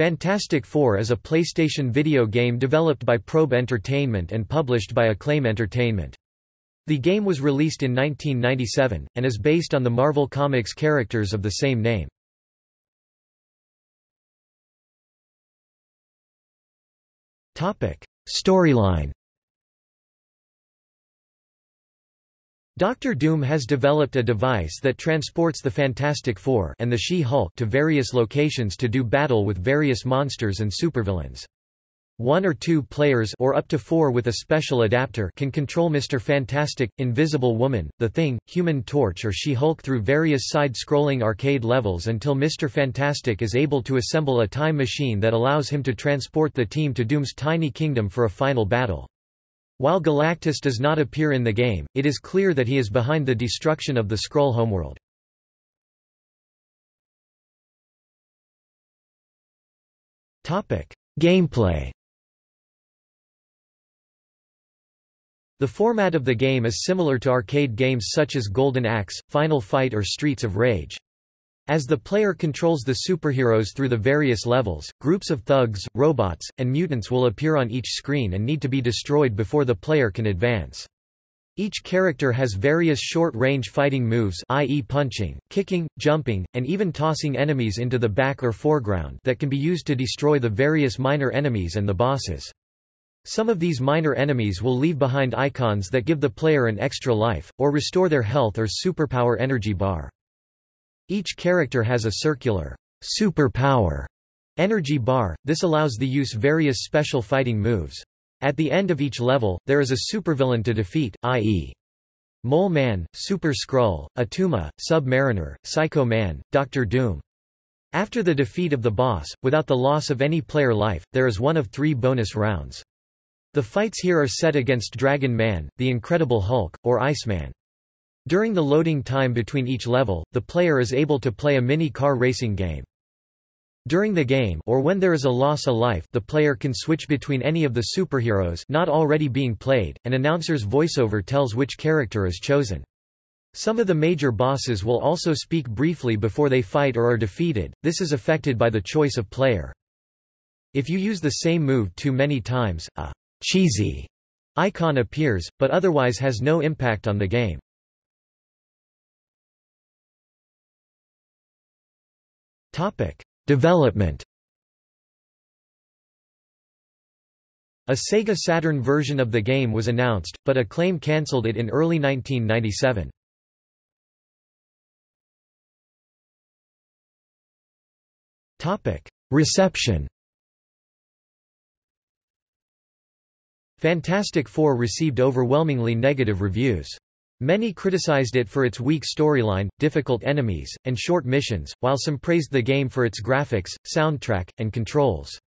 Fantastic Four is a PlayStation video game developed by Probe Entertainment and published by Acclaim Entertainment. The game was released in 1997, and is based on the Marvel Comics characters of the same name. Storyline Doctor Doom has developed a device that transports the Fantastic Four and the She-Hulk to various locations to do battle with various monsters and supervillains. One or two players or up to four with a special adapter can control Mr. Fantastic, Invisible Woman, The Thing, Human Torch or She-Hulk through various side-scrolling arcade levels until Mr. Fantastic is able to assemble a time machine that allows him to transport the team to Doom's tiny kingdom for a final battle. While Galactus does not appear in the game, it is clear that he is behind the destruction of the Skrull homeworld. Gameplay The format of the game is similar to arcade games such as Golden Axe, Final Fight or Streets of Rage. As the player controls the superheroes through the various levels, groups of thugs, robots, and mutants will appear on each screen and need to be destroyed before the player can advance. Each character has various short-range fighting moves i.e. punching, kicking, jumping, and even tossing enemies into the back or foreground that can be used to destroy the various minor enemies and the bosses. Some of these minor enemies will leave behind icons that give the player an extra life, or restore their health or superpower energy bar. Each character has a circular superpower energy bar, this allows the use various special fighting moves. At the end of each level, there is a supervillain to defeat, i.e. Mole Man, Super Skrull, Attuma, Sub-Mariner, Psycho Man, Doctor Doom. After the defeat of the boss, without the loss of any player life, there is one of three bonus rounds. The fights here are set against Dragon Man, the Incredible Hulk, or Iceman. During the loading time between each level, the player is able to play a mini-car racing game. During the game or when there is a loss of life the player can switch between any of the superheroes not already being played, an announcer's voiceover tells which character is chosen. Some of the major bosses will also speak briefly before they fight or are defeated, this is affected by the choice of player. If you use the same move too many times, a cheesy icon appears, but otherwise has no impact on the game. Topic: Development. A Sega Saturn version of the game was announced, but Acclaim cancelled it in early 1997. Topic: Reception. Fantastic Four received overwhelmingly negative reviews. Many criticized it for its weak storyline, difficult enemies, and short missions, while some praised the game for its graphics, soundtrack, and controls.